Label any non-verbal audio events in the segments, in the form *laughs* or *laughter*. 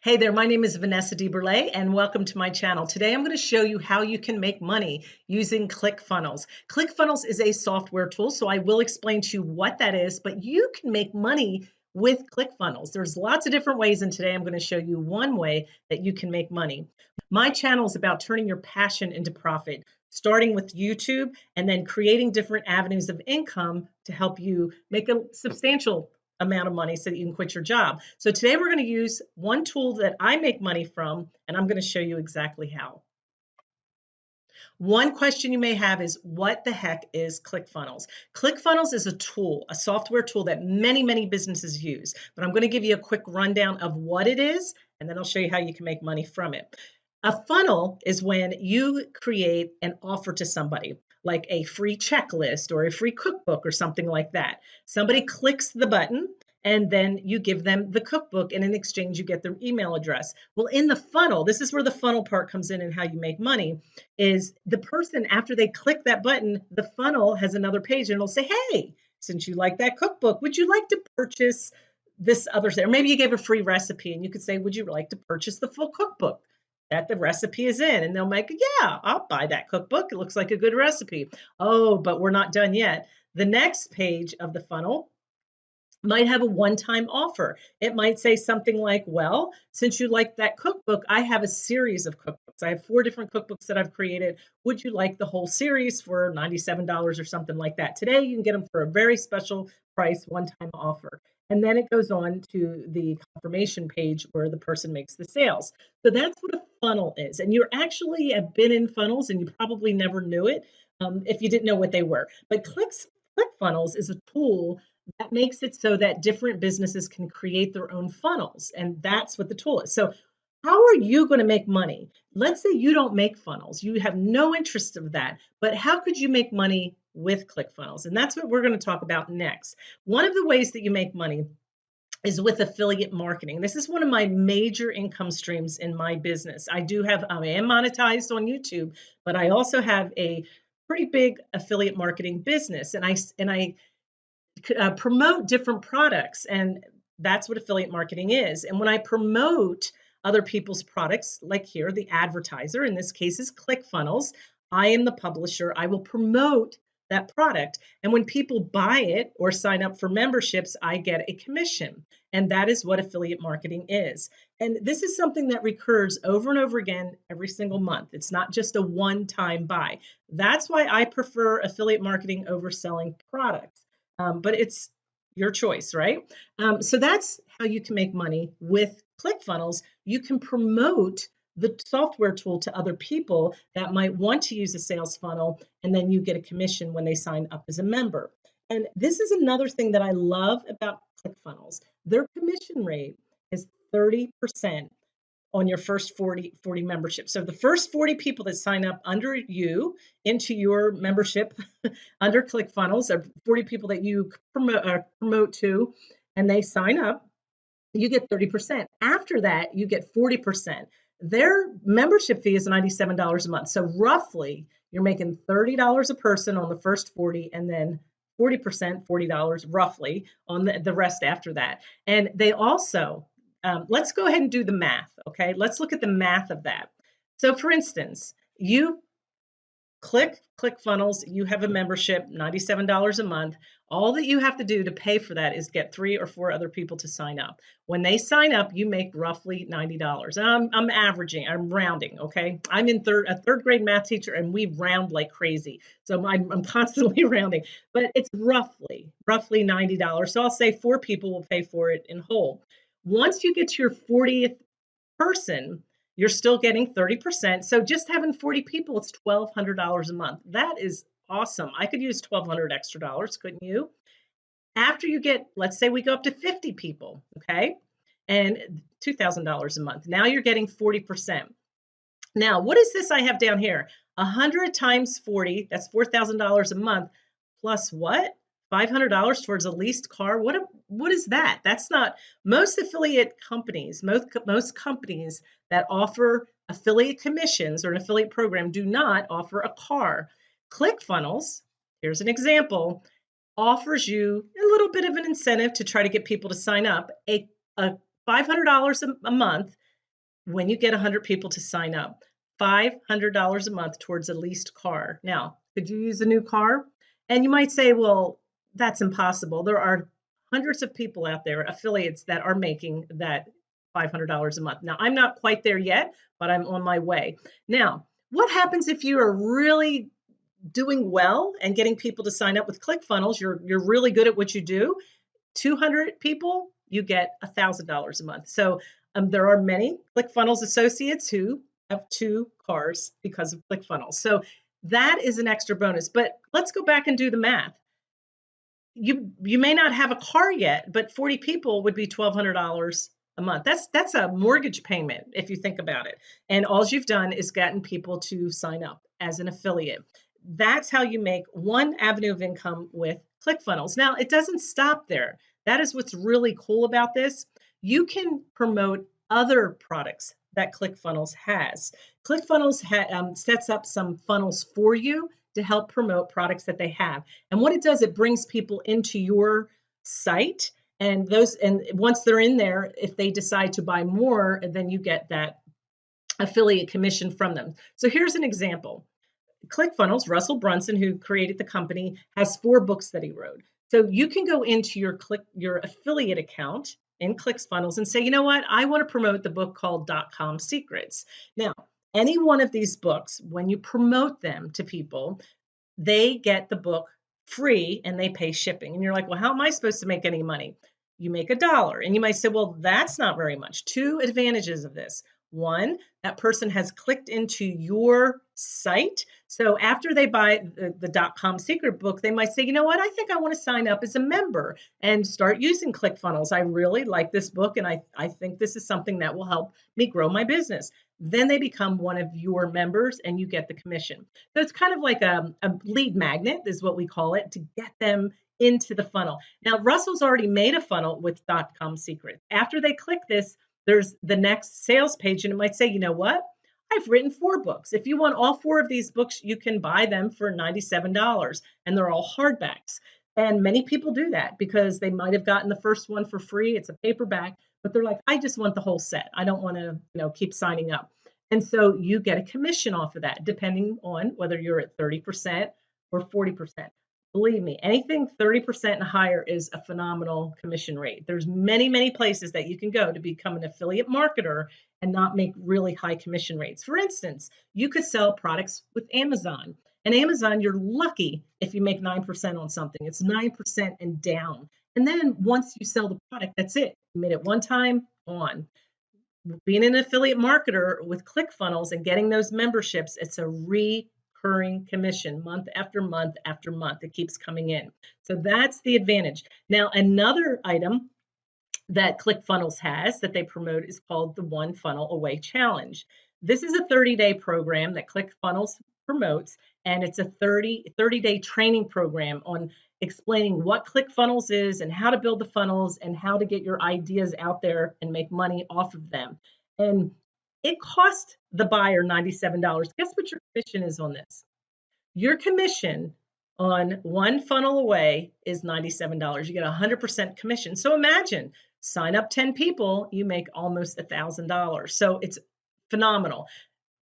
Hey there, my name is Vanessa DeBurle and welcome to my channel. Today I'm going to show you how you can make money using ClickFunnels. ClickFunnels is a software tool, so I will explain to you what that is, but you can make money with ClickFunnels. There's lots of different ways and today I'm going to show you one way that you can make money. My channel is about turning your passion into profit, starting with YouTube and then creating different avenues of income to help you make a substantial amount of money so that you can quit your job. So today we're going to use one tool that I make money from, and I'm going to show you exactly how. One question you may have is what the heck is ClickFunnels? ClickFunnels is a tool, a software tool that many, many businesses use. But I'm going to give you a quick rundown of what it is, and then I'll show you how you can make money from it. A funnel is when you create an offer to somebody like a free checklist or a free cookbook or something like that. Somebody clicks the button and then you give them the cookbook and in exchange you get their email address. Well, in the funnel, this is where the funnel part comes in and how you make money is the person after they click that button, the funnel has another page and it'll say, "Hey, since you like that cookbook, would you like to purchase this other thing?" Or maybe you gave a free recipe and you could say, "Would you like to purchase the full cookbook?" That the recipe is in and they'll make yeah i'll buy that cookbook. It looks like a good recipe. Oh but we're not done yet. The next page of the funnel might have a one-time offer. It might say something like well since you like that cookbook i have a series of cookbooks. I have four different cookbooks that i've created. Would you like the whole series for $97 or something like that? Today you can get them for a very special price one-time offer and then it goes on to the confirmation page where the person makes the sales. So that's what a funnel is. And you're actually have been in funnels and you probably never knew it um, if you didn't know what they were. But Clicks, ClickFunnels is a tool that makes it so that different businesses can create their own funnels. And that's what the tool is. So how are you going to make money? Let's say you don't make funnels. You have no interest of that. But how could you make money with ClickFunnels. And that's what we're going to talk about next. One of the ways that you make money is with affiliate marketing. This is one of my major income streams in my business. I do have, I am monetized on YouTube, but I also have a pretty big affiliate marketing business and I, and I uh, promote different products and that's what affiliate marketing is. And when I promote other people's products, like here, the advertiser, in this case is ClickFunnels, I am the publisher. I will promote that product. And when people buy it or sign up for memberships, I get a commission. And that is what affiliate marketing is. And this is something that recurs over and over again every single month. It's not just a one time buy. That's why I prefer affiliate marketing over selling products. Um, but it's your choice, right? Um, so that's how you can make money with ClickFunnels. You can promote the software tool to other people that might want to use a sales funnel, and then you get a commission when they sign up as a member. And this is another thing that I love about ClickFunnels. Their commission rate is 30% on your first 40, 40 membership. So the first 40 people that sign up under you into your membership *laughs* under ClickFunnels are 40 people that you promote, uh, promote to, and they sign up, you get 30%. After that, you get 40% their membership fee is $97 a month. So roughly you're making $30 a person on the first 40 and then 40%, $40 roughly on the, the rest after that. And they also, um, let's go ahead and do the math. Okay. Let's look at the math of that. So for instance, you click ClickFunnels, you have a membership, $97 a month. All that you have to do to pay for that is get three or four other people to sign up. When they sign up, you make roughly $90. And I'm, I'm averaging, I'm rounding, okay? I'm in third, a third grade math teacher and we round like crazy. So I'm, I'm *laughs* constantly rounding, but it's roughly, roughly $90. So I'll say four people will pay for it in whole. Once you get to your 40th person, you're still getting 30%. So just having 40 people, it's $1,200 a month. That is awesome. I could use 1200 extra dollars, couldn't you? After you get, let's say we go up to 50 people, okay? And $2,000 a month. Now you're getting 40%. Now, what is this I have down here? 100 times 40, that's $4,000 a month, plus what? $500 towards a leased car what a, what is that that's not most affiliate companies most most companies that offer affiliate commissions or an affiliate program do not offer a car clickfunnels here's an example offers you a little bit of an incentive to try to get people to sign up a, a $500 a month when you get 100 people to sign up. $500 a month towards a leased car. Now, could you use a new car? And you might say, well, that's impossible. There are hundreds of people out there, affiliates that are making that $500 a month. Now, I'm not quite there yet, but I'm on my way. Now, what happens if you are really doing well and getting people to sign up with ClickFunnels? You're you're really good at what you do. 200 people, you get $1,000 a month. So um, there are many ClickFunnels associates who have two cars because of ClickFunnels. So that is an extra bonus. But let's go back and do the math. You you may not have a car yet, but 40 people would be $1,200 a month. That's that's a mortgage payment if you think about it. And all you've done is gotten people to sign up as an affiliate. That's how you make one avenue of income with ClickFunnels. Now, it doesn't stop there. That is what's really cool about this. You can promote other products that ClickFunnels has. ClickFunnels ha um, sets up some funnels for you to help promote products that they have. And what it does, it brings people into your site and those and once they're in there if they decide to buy more then you get that affiliate commission from them. So here's an example. Clickfunnels russell brunson who created the company has four books that he wrote. So you can go into your click your affiliate account in clickfunnels and say you know what? I want to promote the book called dot com secrets. Now any one of these books when you promote them to people they get the book free and they pay shipping. And you're like, well, how am I supposed to make any money? You make a dollar. And you might say, well, that's not very much. Two advantages of this. One, that person has clicked into your site. So after they buy the, dot com secret book, they might say, you know what, I think I want to sign up as a member and start using ClickFunnels. I really like this book and I, I think this is something that will help me grow my business. Then they become one of your members and you get the commission. So it's kind of like a, a lead magnet, is what we call it, to get them into the funnel. Now, Russell's already made a funnel with .com Secret. After they click this, there's the next sales page, and it might say, you know what? I've written four books. If you want all four of these books, you can buy them for $97, and they're all hardbacks. And many people do that because they might have gotten the first one for free. It's a paperback, but they're like, I just want the whole set. I don't want to, you know, keep signing up. And so you get a commission off of that, depending on whether you're at 30% or 40%. Believe me, anything 30% and higher is a phenomenal commission rate. There's many, many places that you can go to become an affiliate marketer and not make really high commission rates. For instance, you could sell products with Amazon. And Amazon, you're lucky if you make 9% on something. It's 9% and down. And then once you sell the product, that's it. You made it one time, on. Being an affiliate marketer with ClickFunnels and getting those memberships, it's a recurring commission month after month after month. It keeps coming in. So that's the advantage. Now, another item that ClickFunnels has that they promote is called the One Funnel Away Challenge. This is a 30 day program that ClickFunnels promotes, and it's a 30, 30 day training program on explaining what ClickFunnels is and how to build the funnels and how to get your ideas out there and make money off of them. And it cost the buyer $97. Guess what your commission is on this? Your commission on one funnel away is $97. You get 100% commission. So imagine sign up 10 people, you make almost $1,000. So it's phenomenal.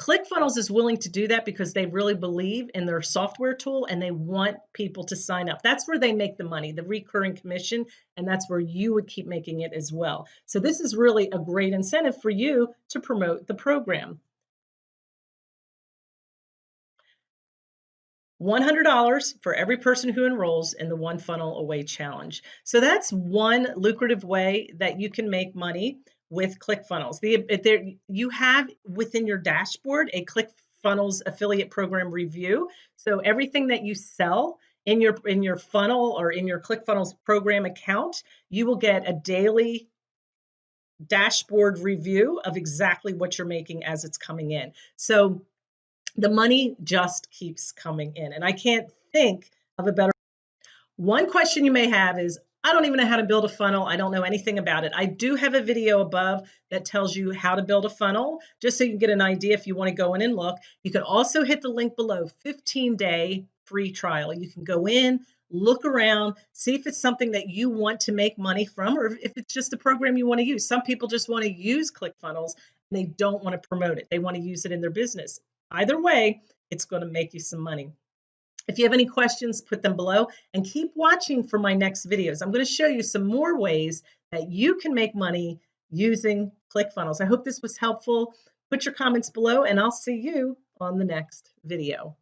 ClickFunnels is willing to do that because they really believe in their software tool and they want people to sign up. That's where they make the money, the recurring commission, and that's where you would keep making it as well. So this is really a great incentive for you to promote the program. $100 for every person who enrolls in the One Funnel Away Challenge. So that's one lucrative way that you can make money with ClickFunnels. The, uh, there, you have within your dashboard a ClickFunnels affiliate program review. So everything that you sell in your in your funnel or in your ClickFunnels program account, you will get a daily dashboard review of exactly what you're making as it's coming in. So the money just keeps coming in. And I can't think of a better one question you may have is I don't even know how to build a funnel. I don't know anything about it. I do have a video above that tells you how to build a funnel, just so you can get an idea if you want to go in and look. You can also hit the link below 15 day free trial. You can go in, look around, see if it's something that you want to make money from or if it's just a program you want to use. Some people just want to use ClickFunnels and they don't want to promote it. They want to use it in their business. Either way, it's going to make you some money. If you have any questions, put them below and keep watching for my next videos. I'm going to show you some more ways that you can make money using ClickFunnels. I hope this was helpful. Put your comments below and I'll see you on the next video.